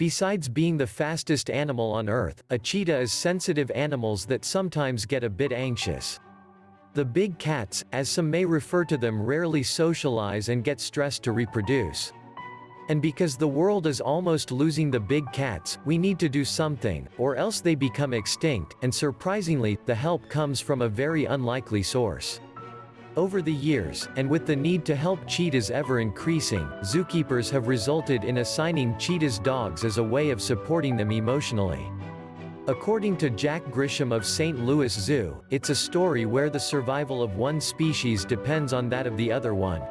Besides being the fastest animal on Earth, a cheetah is sensitive animals that sometimes get a bit anxious. The big cats, as some may refer to them rarely socialize and get stressed to reproduce. And because the world is almost losing the big cats, we need to do something, or else they become extinct, and surprisingly, the help comes from a very unlikely source. Over the years, and with the need to help cheetahs ever increasing, zookeepers have resulted in assigning cheetahs dogs as a way of supporting them emotionally. According to Jack Grisham of St. Louis Zoo, it's a story where the survival of one species depends on that of the other one.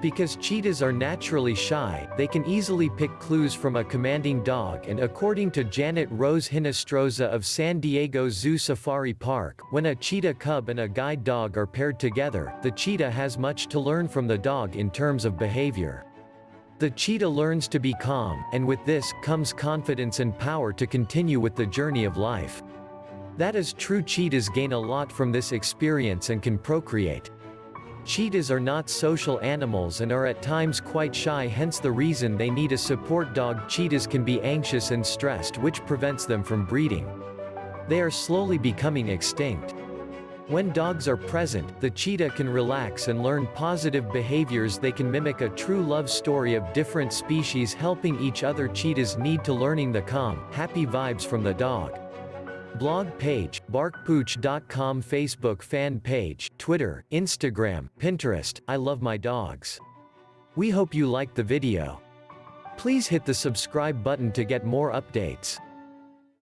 Because cheetahs are naturally shy, they can easily pick clues from a commanding dog and according to Janet Rose Hinostroza of San Diego Zoo Safari Park, when a cheetah cub and a guide dog are paired together, the cheetah has much to learn from the dog in terms of behavior. The cheetah learns to be calm, and with this, comes confidence and power to continue with the journey of life. That is true cheetahs gain a lot from this experience and can procreate. Cheetahs are not social animals and are at times quite shy hence the reason they need a support dog cheetahs can be anxious and stressed which prevents them from breeding. They are slowly becoming extinct. When dogs are present, the cheetah can relax and learn positive behaviors they can mimic a true love story of different species helping each other cheetahs need to learning the calm, happy vibes from the dog. Blog page, barkpooch.com Facebook fan page, Twitter, Instagram, Pinterest, I love my dogs. We hope you liked the video. Please hit the subscribe button to get more updates.